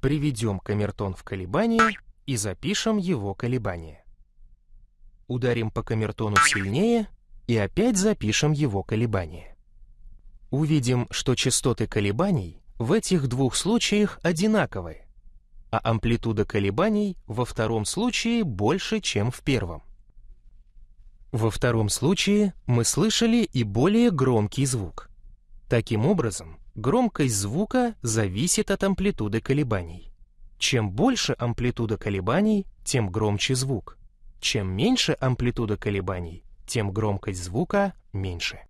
Приведем камертон в колебание и запишем его колебания. Ударим по камертону сильнее и опять запишем его колебания. Увидим, что частоты колебаний в этих двух случаях одинаковые, а амплитуда колебаний во втором случае больше, чем в первом. Во втором случае мы слышали и более громкий звук. Таким образом, громкость звука зависит от амплитуды колебаний. Чем больше амплитуда колебаний, тем громче звук. Чем меньше амплитуда колебаний, тем громкость звука меньше.